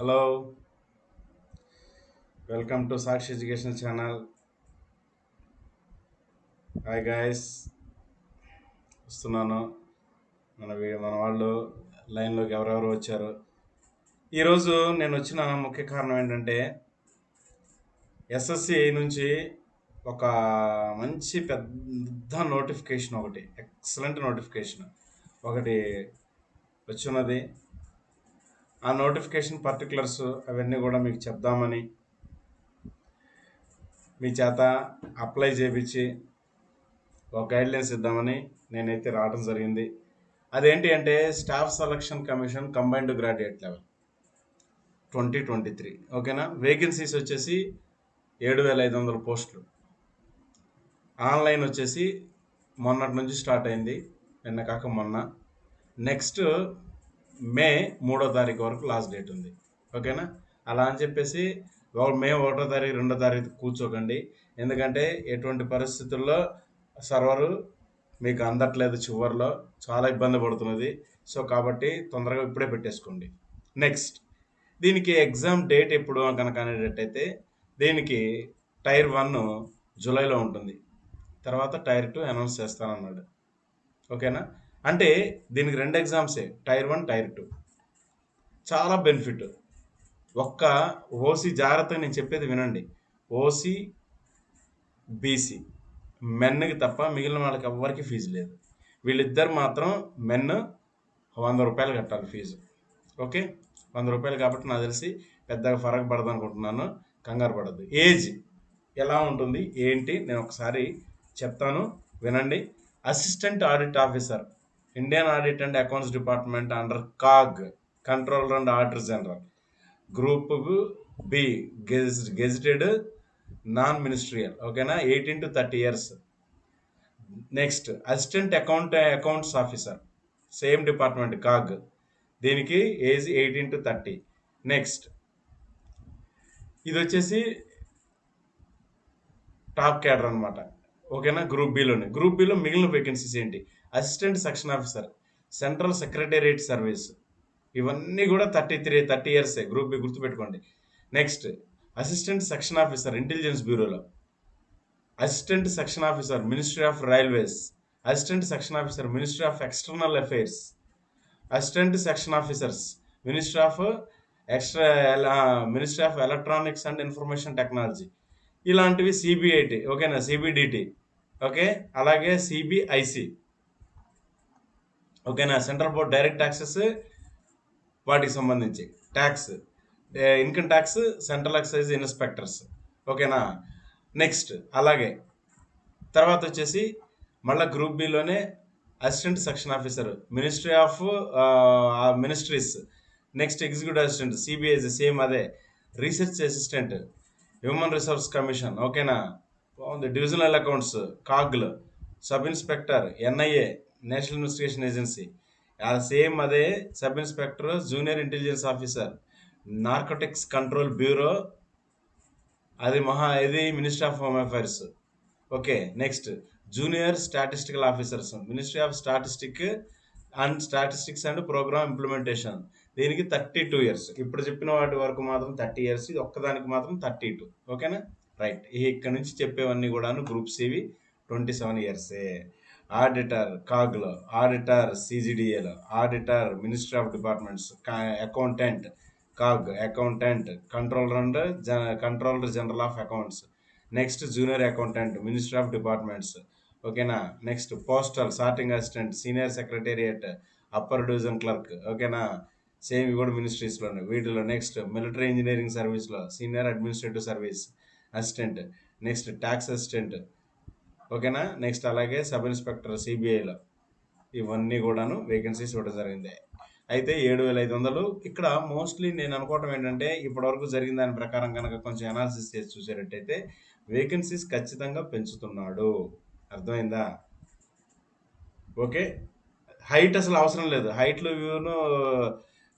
Hello. Welcome to Sakshi education channel. Hi guys. వస్తున్నాను. మన మన వాళ్ళు లైన్లోకి ఎవరెవరు వచ్చారు? ఈరోజు నేను వచ్చిన ముఖ్య కారణం ఏంటంటే ఎస్ఎస్సి నుంచి ఒక మంచి పెద్ద నోటిఫికేషన్ ఒకటి ఎక్సలెంట్ నోటిఫికేషన్ ఒకటి వచ్చినది. ఆ నోటిఫికేషన్ పర్టికులర్స్ అవన్నీ కూడా మీకు చెప్దామని మీ చేత అప్లై చేపించి ఒక గైడ్లైన్స్ ఇద్దామని నేనైతే రావడం జరిగింది. అదేంటి అంటే staff selection commission combined graduate level twenty twenty three. ఓకేనా? వేకెన్సీస్ వచ్చేసి ఏడు వేల ఐదు వందల పోస్టులు. ఆన్లైన్ వచ్చేసి మొన్నటి నుంచి స్టార్ట్ అయింది నిన్న కాక మొన్న. నెక్స్ట్ మే మూడో తారీఖు వరకు లాస్ట్ డేట్ ఉంది. ఓకేనా? అలా అని చెప్పేసి మే ఒకటో తారీఖు రెండో తారీఖు కూర్చోకండి. ఎందుకంటే ఎటువంటి పరిస్థితుల్లో సర్వరు మీకు అందట్లేదు చివరిలో. చాలా ఇబ్బంది పడుతున్నది. సో కాబట్టి తొందరగా ఇప్పుడే పెట్టేసుకోండి. నెక్స్ట్ దీనికి ఎగ్జామ్ డేట్ ఎప్పుడు కనుక అనేటట్టయితే దీనికి టైర్ వన్ జూలైలో ఉంటుంది. తర్వాత టైర్ టూ అనౌన్స్ చేస్తానన్నాడు. ఓకేనా? అంటే దీనికి రెండు ఎగ్జామ్సే టైర్ వన్ టైర్ టూ చాలా బెనిఫిట్ ఒక్క ఓసీ జాగ్రత్తగా నేను చెప్పేది వినండి. ఓసీ బీసీ మెన్కి తప్ప మిగిలిన వాళ్ళకి ఎవ్వరికి ఫీజు లేదు. వీళ్ళిద్దరు మాత్రం మెన్ వంద రూపాయలు కట్టాలి ఫీజు ఓకే? వంద రూపాయలు కాబట్టి నాకు తెలిసి పెద్దగా ఫరక్ పడదు అనుకుంటున్నాను. కంగారు పడద్దు. ఏజ్ ఎలా ఉంటుంది? ఏంటి? నేను ఒకసారి చెప్తాను. వినండి. Assistant audit officer Indian audit and accounts department under CAG controller and auditor general group B గెజ్ gazetted non ministerial ఓకేనా eighteen to thirty years next assistant account accounts officer same department CAG దీనికి age eighteen to thirty next ఇది వచ్చేసి top cadre అనమాట ఓకేనా? Group బిలోనే group బిలో మిగిలిన vacancies ఏంటి? Assistant section officer central secretariat service ఇవన్నీ కూడా థర్టీ త్రీ థర్టీ ఇయర్సే గ్రూప్ బి గుర్తుపెట్టుకోండి. Next assistant section officer intelligence బ్యూరోలో assistant section officer ministry of railways assistant section officer ministry of external affairs assistant section officers ministry of extra ministry of electronics and information technology ఇలాంటివి CBIT ఓకేనా? CBDT okay? అలాగే CBIC ఓకేనా? Central board direct taxes వాటికి సంబంధించి. Tax income tax central excise inspectors ఓకేనా? Next అలాగే. తర్వాత వచ్చేసి మళ్ళీ group బిలోనే assistant section officer ministry of ministries next executive assistant CBIC same అదే. Research assistant human resource commission ఓకేనా? బాగుంది. Divisional accounts కాగ్లు sub inspector NIA national investigation agency. Same అదే sub inspector junior intelligence officer narcotics control bureau. అది మహా ఇది ministry of home affairs. Okay next. Junior statistical officers. Ministry of statistic and statistics and programme implementation. దీనికి thirty two years. ఇప్పుడు చెప్పిన వాటి వరకు మాత్రం థర్టీ ఇయర్స్. ఇది ఒక్కదానికి మాత్రం థర్టీ టూ. ఓకేనా? రైట్ ఇక్కడ నుంచి చెప్పేవన్నీ కూడాను గ్రూప్ సివి ట్వంటీ సెవెన్ ఇయర్సే ఆడిటర్ కాగ్లో auditor సిజిడిఏలో auditor ministry of departments accountant CAG accountant controller and controller general of accounts next junior accountant ministry of departments ఓకేనా next postal sorting assistant senior secretariat upper division clerk ఓకేనా same ఇవి కూడా మినిస్ట్రీస్లోనే వీటిలో next military engineering సర్వీస్లో senior administrative service assistant next tax assistant. ఓకేనా? Next అలాగే sub inspector సిబిఐలో. ఇవన్నీ కూడాను వేకెన్సీస్ ఇవ్వడం జరిగింది. అయితే ఏడు వేల ఐదు వందలు ఇక్కడ మోస్ట్లీ నేను అనుకోవటం ఏంటంటే ఇప్పటివరకు జరిగిన దాని ప్రకారం కనుక కొంచెం అనాలిసిస్ చేసి చూసేటట్టయితే వేకెన్సీస్ ఖచ్చితంగా పెంచుతున్నాడు. అర్థమైందా? ఓకే? హైట్ అసలు అవసరం లేదు. హైట్లు ఇవ్వను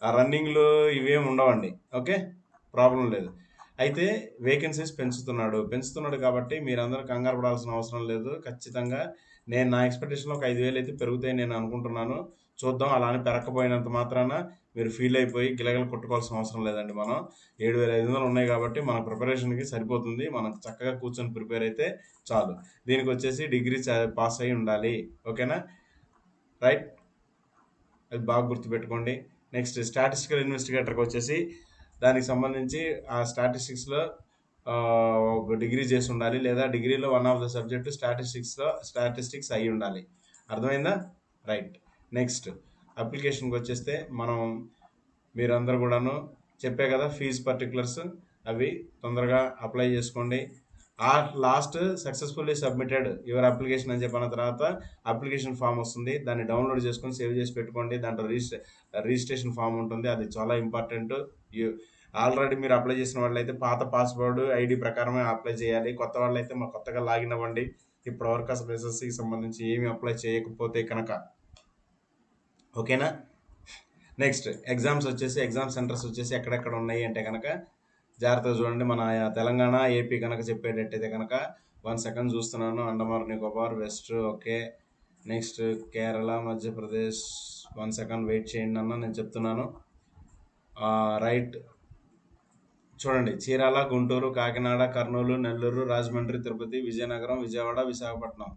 రన్నింగ్లు ఇవేం ఉండవండి. ఓకే? ప్రాబ్లం లేదు. అయితే వేకెన్సీస్ పెంచుతున్నాడు. పెంచుతున్నాడు కాబట్టి మీరందరూ కంగారు పడాల్సిన అవసరం లేదు. ఖచ్చితంగా నేను నా ఎక్స్పెక్టేషన్లో ఒక ఐదు వేలు అయితే పెరుగుతాయి నేను అనుకుంటున్నాను. చూద్దాం అలా అని పెరగకపోయినంత మాత్రాన మీరు ఫీల్ అయిపోయి గిలగలు కొట్టుకోవాల్సిన అవసరం లేదండి మనం. ఏడు వేల ఐదు వందలు ఉన్నాయి కాబట్టి మన ప్రిపరేషన్కి సరిపోతుంది. మనం చక్కగా కూర్చొని ప్రిపేర్ అయితే చాలు. దీనికి వచ్చేసి డిగ్రీ పాస్ అయి ఉండాలి. ఓకేనా? రైట్. అది బాగా గుర్తుపెట్టుకోండి. నెక్స్ట్ స్టాటిస్టికల్ ఇన్వెస్టిగేటర్కి వచ్చేసి దానికి సంబంధించి ఆ స్టాటిస్టిక్స్లో ఒక డిగ్రీ చేసి ఉండాలి లేదా డిగ్రీలో వన్ ఆఫ్ ద సబ్జెక్టు స్టాటిస్టిక్స్లో స్టాటిస్టిక్స్ అయి ఉండాలి. అర్థమైందా? రైట్. నెక్స్ట్ అప్లికేషన్కి వచ్చేస్తే మనం మీరందరూ కూడాను చెప్పే కదా ఫీజ్ పర్టికులర్స్ అవి తొందరగా అప్లై చేసుకోండి. ఆ last successfully submitted your application అని చెప్పిన తర్వాత అప్లికేషన్ ఫామ్ వస్తుంది. దాన్ని డౌన్లోడ్ చేసుకొని సేవ్ చేసి పెట్టుకోండి. దాంట్లో రిజిస్ట్రే రిజిస్ట్రేషన్ ఫామ్ ఉంటుంది. అది చాలా ఇంపార్టెంట్. ఆల్రెడీ మీరు అప్లై చేసిన వాళ్ళైతే పాత పాస్వర్డ్ ఐడి ప్రకారమే అప్లై చేయాలి. కొత్త వాళ్ళైతే మా కొత్తగా లాగిన్ అవ్వండి. ఇప్పటివరకు అసలు ఎస్ఎస్సికి సంబంధించి ఏమి అప్లై చేయకపోతే కనుక. ఓకేనా? నెక్స్ట్ ఎగ్జామ్స్ వచ్చేసి ఎగ్జామ్ సెంటర్స్ వచ్చేసి ఎక్కడెక్కడ ఉన్నాయి అంటే కనుక జాగ్రత్తగా చూడండి. మన తెలంగాణ ఏపీ కనుక చెప్పేటట్టయితే కనుక వన్ సెకండ్ చూస్తున్నాను. Andaman Nicobar west okay next Kerala Madhya Pradesh one second wait చేయండి అన్న నేను చెప్తున్నాను. రైట్ చూడండి. చీరాల గుంటూరు కాకినాడ కర్నూలు నెల్లూరు రాజమండ్రి తిరుపతి విజయనగరం విజయవాడ విశాఖపట్నం.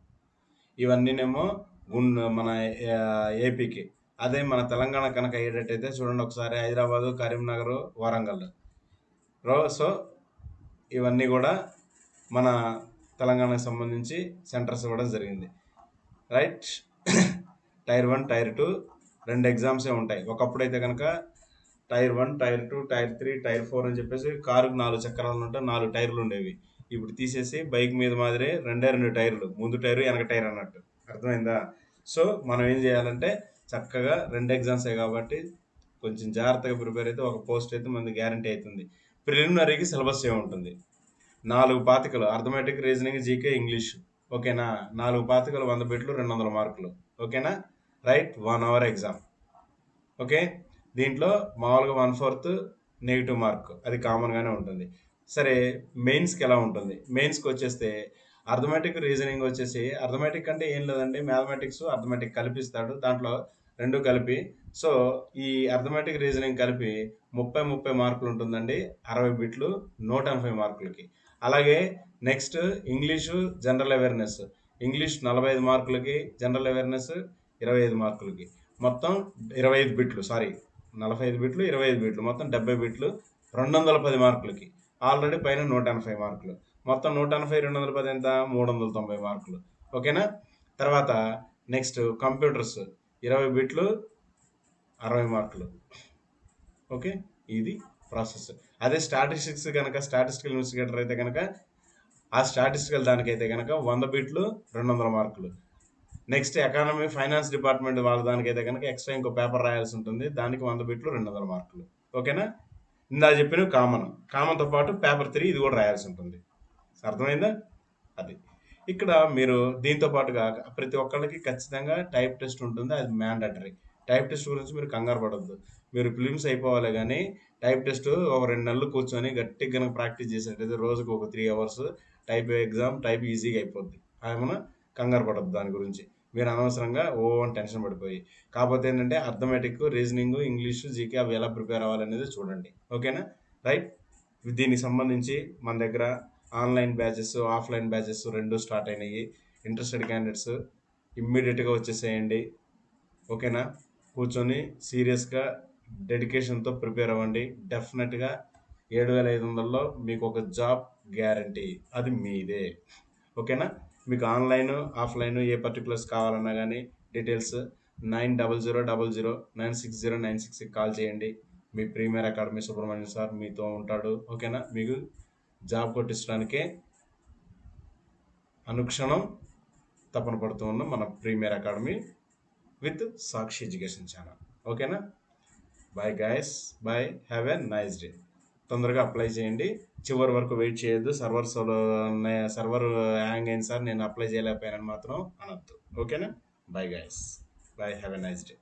ఇవన్నీనేమో గుండ్ మన ఏపీకి అదే మన తెలంగాణ కనుక అయ్యేటట్టయితే చూడండి. ఒకసారి హైదరాబాదు కరీంనగర్ వరంగల్. సో ఇవన్నీ కూడా మన తెలంగాణకు సంబంధించి సెంటర్స్ ఇవ్వడం జరిగింది. Right tier one tier two రెండు ఎగ్జామ్సే ఉంటాయి. ఒకప్పుడు అయితే కనుక tier one tier two tier three tier four అని చెప్పేసి కారుకు నాలుగు చక్రాలు ఉంటే నాలుగు టైర్లు ఉండేవి. ఇప్పుడు తీసేసి బైక్ మీద మాదిరి రెండే రెండు టైర్లు ముందు టైరు వెనక టైర్ అన్నట్టు. అర్థమైందా? సో మనం ఏం చేయాలంటే చక్కగా రెండు ఎగ్జామ్సే కాబట్టి కొంచెం జాగ్రత్తగా ప్రిపేర్ అయితే ఒక పోస్ట్ అయితే మనకి గ్యారంటీ అవుతుంది. ప్రిలిమినరీకి సిలబస్ ఏముంటుంది? నాలుగు పాతికలు. Arithmetic reasoning GK English. ఓకేనా? నాలుగు పాతికలు వంద బిట్లు రెండు వందల మార్కులు. ఓకేనా? Right one hour exam. Okay? దీంట్లో మామూలుగా వన్ ఫోర్త్ నెగిటివ్ మార్క్. అది కామన్గానే ఉంటుంది. సరే మెయిన్స్కి ఎలా ఉంటుంది? మెయిన్స్కి వచ్చేస్తే అర్థమెటిక్ రీజనింగ్ వచ్చేసి అర్థమెటిక్ అంటే ఏం లేదండి. మ్యాథమెటిక్స్ అర్థమెటిక్ కలిపిస్తాడు. దాంట్లో రెండు కలిపి. సో ఈ అర్థమెటిక్ రీజనింగ్ కలిపి ముప్పై ముప్పై మార్కులు ఉంటుందండి. అరవై బిట్లు నూట ఎనభై మార్కులకి. అలాగే next English general awareness. English నలభై ఐదు మార్కులకి జనరల్ అవేర్నెస్ ఇరవై ఐదు మార్కులకి. మొత్తం ఇరవై ఐదు బిట్లు సారీ నలభై ఐదు బిట్లు ఇరవై ఐదు బిట్లు మొత్తం డెబ్బై బిట్లు రెండు వందల పది మార్కులకి. ఆల్రెడీ పైన నూట ఎనభై మార్కులు. మొత్తం నూట ఎనభై రెండు వందల పది ఎంత? మూడు వందల తొంభై మార్కులు. ఓకేనా? తర్వాత నెక్స్ట్ కంప్యూటర్స్. ఇరవై బిట్లు అరవై మార్కులు. ఓకే? ఇది ప్రాసెస్. అదే స్టాటిస్టిక్స్ కనుక స్టాటిస్టికల్ ఇన్వెస్టిగేటర్ అయితే కనుక ఆ స్టాటిస్టికల్ దానికైతే కనుక వంద బిట్లు రెండు వందల మార్కులు. నెక్స్ట్ ఎకానమీ ఫైనాన్స్ డిపార్ట్మెంట్ వాళ్ళ దానికైతే కనుక ఎక్స్ట్రా ఇంకో పేపర్ రాయాల్సి ఉంటుంది. దానికి వంద బిట్లు రెండు వందల మార్కులు. ఓకేనా? ఇందా చెప్పిన కామన్. కామన్తో పాటు పేపర్ త్రీ ఇది కూడా రాయాల్సి ఉంటుంది. అర్థమైందా? అది. ఇక్కడ మీరు దీంతో పాటుగా ప్రతి ఒక్కళ్ళకి ఖచ్చితంగా టైప్ టెస్ట్ ఉంటుంది అది మ్యాండటరీ టైప్ టెస్ట్ గురించి మీరు కంగారు పడద్దు. మీరు ఫిలిమ్స్ అయిపోవాలి కానీ టైప్ టెస్ట్ ఒక రెండు నెలలు కూర్చొని గట్టిగా కనుక ప్రాక్టీస్ చేసేటైతే రోజుకు ఒక three hours type exam type ఈజీగా అయిపోద్ది. ఏమైనా కంగారు పడద్దు దాని గురించి. మీరు అనవసరంగా ఓ అని టెన్షన్ పడిపోయి. కాకపోతే ఏంటంటే అర్థమెటిక్ రీజనింగ్ ఇంగ్లీషు జీకే అవి ఎలా ప్రిపేర్ అవ్వాలనేది చూడండి. ఓకేనా? రైట్? దీనికి సంబంధించి మన దగ్గర ఆన్లైన్ బ్యాచెస్ ఆఫ్లైన్ బ్యాచెస్ రెండు స్టార్ట్ అయినాయి. ఇంట్రెస్టెడ్ క్యాండిడేట్స్ ఇమ్మీడియట్గా వచ్చేసేయండి. ఓకేనా? కూర్చొని సీరియస్గా డెడికేషన్తో ప్రిపేర్ అవ్వండి డెఫినెట్గా ఏడు వేల ఐదు వందల్లో మీకు ఒక జాబ్ గ్యారంటీ అది మీదే. ఓకేనా? మీకు ఆన్లైన్ ఆఫ్లైన్ ఏ పర్టికులర్స్ కావాలన్నా కానీ details nine double zero double zero nine six zero nine సిక్స్కి కాల్ చేయండి. మీ ప్రీమియర్ అకాడమీ సుబ్రహ్మణ్యం సార్ మీతో ఉంటాడు. ఓకేనా? మీకు జాబ్ కొట్టించడానికే అనుక్షణం తపన పడుతూ ఉన్న మన premier academy with Sakshi education channel. ఓకేనా? Bye guys bye have a nice day తొందరగా అప్లై చేయండి. చివరి వరకు వెయిట్ చేయొద్దు. సర్వర్ సోలో సర్వర్ హ్యాంగ్ అయింది సార్. నేను అప్లై చేయలేకపోయానని మాత్రం అనొద్దు. ఓకేనా? Bye guys bye have a nice day